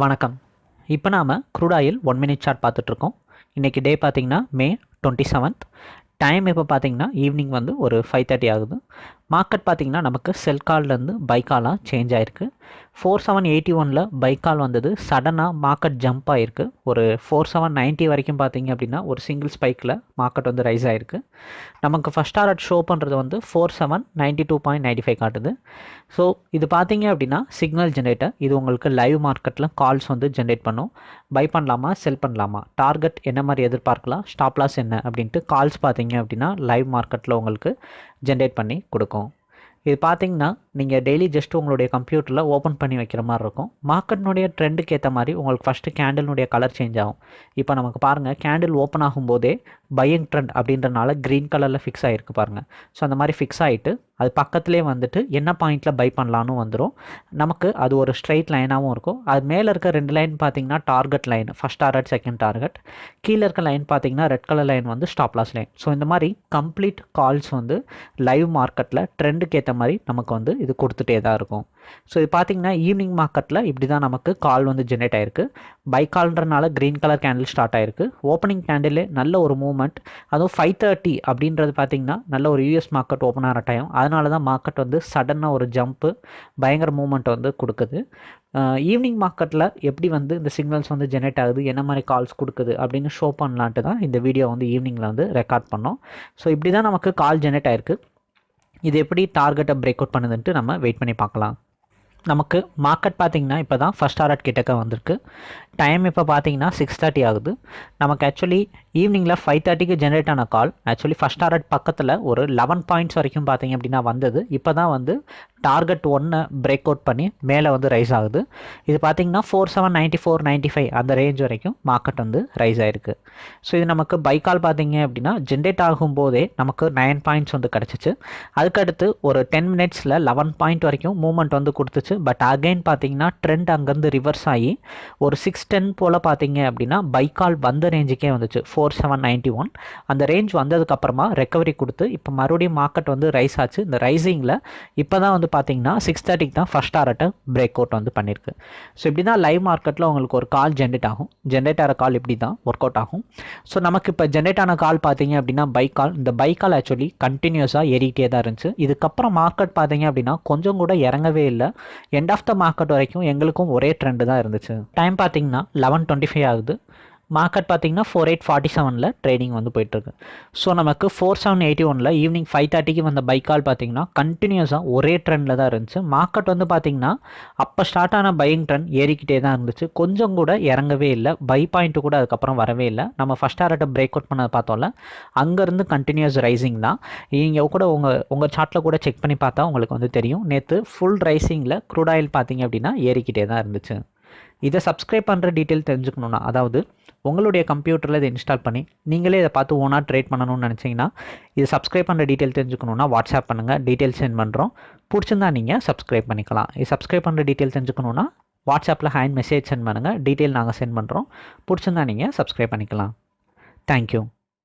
வணக்கம். இப்போ நாம் க்ரூடாயில் ஒன் மினிட் சார்ட் பார்த்துட்ருக்கோம். இன்றைக்கி டே பார்த்திங்கன்னா மே டுவெண்ட்டி செவன்த் டைம் இப்போ பார்த்திங்கன்னா ஈவினிங் வந்து ஒரு ஃபைவ் தேர்ட்டி ஆகுது. மார்க்கெட் பார்த்திங்கன்னா நமக்கு செல் கால்லேருந்து பை காலாக சேஞ்ச் ஆகிருக்கு ஃபோர் செவன் எயிட்டி ஒனில் பை கால் வந்தது. சடனாக மார்க்கெட் ஜம்ப் ஆகிருக்கு ஒரு ஃபோர் செவன் நைன்ட்டி வரைக்கும் பார்த்தீங்க அப்படின்னா ஒரு சிங்கிள் ஸ்பைக்கில் மார்க்கெட் வந்து ரைஸ் ஆகிருக்கு நமக்கு ஃபஸ்ட் டாரட் ஷோ பண்ணுறது வந்து four seven ninety two point ninety five காட்டுது. ஸோ இது பார்த்தீங்க அப்படின்னா சிக்னல் ஜென்ரேட்டர் இது உங்களுக்கு லைவ் மார்க்கெட்டில் கால்ஸ் வந்து ஜென்ரேட் பண்ணும். பை பண்ணலாமா செல் பண்ணலாமா? டார்கெட் என்ன மாதிரி எதிர்பார்க்கலாம்? ஸ்டாப்லாஸ் என்ன? அப்படின்ட்டு கால்ஸ் பார்த்தீங்க அப்படின்னா லைவ் மார்க்கெட்டில் உங்களுக்கு ஜென்ரேட் பண்ணி கொடுக்கும். இது பார்த்தீங்கன்னா நீங்கள் டெய்லி ஜஸ்ட் உங்களுடைய கம்ப்யூட்டரில் ஓப்பன் பண்ணி வைக்கிற மாதிரி இருக்கும். மார்க்கெட்னுடைய ட்ரெண்டுக்கு ஏற்ற மாதிரி உங்களுக்கு ஃபஸ்ட்டு கேண்டில்னுடைய கலர் சேஞ்ச் ஆகும். இப்போ நமக்கு பாருங்கள் கேண்டில் ஓப்பன் ஆகும்போதே பையிங் ட்ரெண்ட் அப்படின்றனால க்ரீன் கலரில் ஃபிக்ஸ் ஆகிருக்கு பாருங்கள் ஸோ அந்த மாதிரி ஃபிக்ஸ் ஆகிட்டு அது பக்கத்துலேயே வந்துட்டு என்ன பாயிண்ட்டில் பை பண்ணலான்னு வந்துடும் நமக்கு அது ஒரு ஸ்ட்ரைட் லைனாகவும் இருக்கும். அது மேலே இருக்க ரெண்டு லைன் பார்த்தீங்கன்னா target line first target second target கீழே இருக்க லைன் பார்த்தீங்கன்னா ரெட் கலர் லைன் வந்து ஸ்டாப் லாஸ் லைன் ஸோ இந்த மாதிரி கம்ப்ளீட் கால்ஸ் வந்து லைவ் மார்க்கெட்டில் ட்ரெண்டுக்கு ஏற்ற மாதிரி நமக்கு வந்து இது கொடுத்துட்டே தான் இருக்கும். ஸோ இது பார்த்திங்கன்னா ஈவினிங் மார்க்கெட்டில் இப்படி தான் நமக்கு கால் வந்து ஜென்ரேட் ஆயிருக்கு. பை கால்ன்றனால க்ரீன் கலர் கேண்டில் ஸ்டார்ட் ஆயிருக்கு. ஓப்பனிங் கேண்டிலே நல்ல ஒரு மூவ்மெண்ட் அதுவும் ஃபைவ் தேர்ட்டி அப்படின்றது பார்த்தீங்கன்னா நல்ல ஒரு யூஎஸ் மார்க்கெட் ஓப்பன் ஆகிற டைம் அதனால தான் மார்க்கெட் வந்து சடனாக ஒரு ஜம்ப்பு பயங்கர மூவ்மெண்ட் வந்து கொடுக்குது. ஈவினிங் மார்க்கெட்டில் எப்படி வந்து இந்த சிக்னல்ஸ் வந்து ஜென்ரேட் ஆகுது என்ன மாதிரி கால்ஸ் கொடுக்குது அப்படின்னு ஷோ பண்ணலான்ட்டு தான் இந்த வீடியோ வந்து ஈவினிங்கில் வந்து ரெக்கார்ட் பண்ணோம். ஸோ இப்படி தான் நமக்கு கால் ஜென்ரேட் ஆயிருக்கு. இது எப்படி டார்கெட்டை பிரேக் அவுட் பண்ணுதுன்ட்டு நம்ம வெயிட் பண்ணி பார்க்கலாம். நமக்கு மார்க்கெட் பார்த்திங்கன்னா இப்போ தான் ஃபஸ்ட் டாரட் கிட்டக்க வந்திருக்கு. டைம் இப்போ பார்த்தீங்கன்னா சிக்ஸ் தேர்ட்டி ஆகுது. நமக்கு ஆக்சுவலி ஈவினிங்கில் ஃபைவ் தேர்ட்டிக்கு ஜென்ரேட் ஆன கால் ஆக்சுவலி ஃபஸ்ட் டாரட் பக்கத்தில் ஒரு லெவன் பாயிண்ட்ஸ் வரைக்கும் பார்த்தீங்க அப்படின்னா வந்தது. இப்போ தான் வந்து டார்கெட் ஒன்னை பிரேக் அவுட் பண்ணி மேலே வந்து ரைஸ் ஆகுது. இது பார்த்தீங்கன்னா four seven ninety four ninety five அந்த ரேஞ்ச் வரைக்கும் மார்க்கெட் வந்து ரைஸ் ஆயிருக்கு. ஸோ இது நமக்கு பைக்கால் பார்த்தீங்க அப்படின்னா ஜென்ரேட் ஆகும்போதே நமக்கு நைன் பாயிண்ட்ஸ் வந்து கிடச்சிச்சு. அதுக்கடுத்து ஒரு டென் மினிட்ஸில் லெவன் பாயிண்ட் வரைக்கும் மூவ்மெண்ட் வந்து கொடுத்துச்சு. பட் அகைன் பார்த்தீங்கன்னா ட்ரெண்ட் அங்கேருந்து ரிவர்ஸ் ஆகி ஒரு சிக்ஸ் டென் போல் பார்த்தீங்க அப்படின்னா பைக்கால் வந்த ரேஞ்சுக்கே வந்துச்சு. Four four seven ninety one அந்த ரேஞ்ச் வந்ததுக்கப்புறமா ரெக்கவரி கொடுத்து இப்போ மறுபடியும் மார்க்கெட் வந்து ரைஸ் ஆச்சு. இந்த ரைசிங்கில் இப்போ தான் வந்து பார்த்தீங்கன்னா சிக்ஸ் தேர்ட்டிக்கு தான் ஃபஸ்ட் டாரட்டை பிரேக் அவுட் வந்து பண்ணியிருக்கு ஸோ இப்படி தான் லைவ் மார்க்கெட்டில் உங்களுக்கு ஒரு கால் ஜென்ரேட் ஆகும். ஜென்ரேட் ஆகிற கால் இப்படி தான் ஒர்க் அவுட் ஆகும். ஸோ நமக்கு இப்போ ஜென்ரேட் ஆன கால் பார்த்தீங்க அப்படின்னா பைக் கால் இந்த பைக் கால் ஆக்சுவலி கண்டினியூஸாக ஏறிக்கிட்டே தான் இருந்துச்சு. இதுக்கப்புறம் மார்க்கெட் பார்த்தீங்க அப்படின்னா கொஞ்சம் கூட இறங்கவே இல்லை. எண்ட் ஆஃப் த மார்க்கெட் வரைக்கும் எங்களுக்கும் ஒரே ட்ரெண்டு தான் இருந்துச்சு. டைம் பார்த்தீங்கன்னா லெவன் டுவெண்ட்டி ஃபைவ் ஆகுது. மார்க்கெட் பார்த்தீங்கன்னா ஃபோர் எயிட் ஃபார்ட்டி செவனில் ட்ரேடிங் வந்து போயிட்டுருக்கு. ஸோ நமக்கு ஃபோர் செவன் எயிட்டி ஒனில் ஈவினிங் ஃபைவ் தேர்ட்டிக்கு வந்த பைக் கால் பார்த்தீங்கன்னா கண்டினியூஸாக ஒரே ட்ரெண்டில் தான் இருந்துச்சு. மார்க்கெட் வந்து பார்த்தீங்கன்னா அப்போ ஸ்டார்ட் ஆன பையிங் ட்ரெண்ட் ஏறிக்கிட்டே தான் இருந்துச்சு. கொஞ்சம் கூட இறங்கவே இல்லை. பை பாயிண்ட்டு கூட அதுக்கப்புறம் வரவே இல்லை. நம்ம ஃபஸ்ட் ஆர்ட்டை பிரேக் அவுட் பண்ணதை பார்த்தோம்ல அங்கேருந்து கண்டினியூஸ் ரைசிங் தான். நீங்கள் கூட உங்கள் உங்கள் சார்ட்டில் கூட செக் பண்ணி பார்த்தா உங்களுக்கு வந்து தெரியும். நேற்று ஃபுல் ரைசிங்கில் க்ரூட் ஆயில் பார்த்தீங்க அப்படின்னா ஏறிக்கிட்டே தான் இருந்துச்சு. இதை சப்ஸ்கிரைப் பண்ணுற டீட்டெயில் தெரிஞ்சுக்கணுன்னா அதாவது உங்களுடைய கம்ப்யூட்டரில் இதை இன்ஸ்டால் பண்ணி நீங்களே இதை பார்த்து ஓனாக ட்ரேட் பண்ணணும்னு நினச்சிங்கன்னா இது சப்ஸ்கிரைப் பண்ணுற டீட்டெயில் தெரிஞ்சுக்கணுன்னா வாட்ஸ்அப் பண்ணுங்கள் டீட்டெயில் சென்ட் பண்ணுறோம் பிடிச்சிருந்தா நீங்கள் சப்ஸ்கிரைப் பண்ணிக்கலாம். இது சப்ஸ்கிரைப் பண்ணுற டீட்டெயில் தெரிஞ்சுக்கணுன்னா வாட்ஸ்அப்பில் ஹேண்ட் மெசேஜ் சென்ட் பண்ணுங்கள் டீட்டெயில் நாங்கள் சென்ட் பண்ணுறோம் பிடிச்சிருந்தா நீங்கள் சப்ஸ்கிரைப் பண்ணிக்கலாம். தேங்க்யூ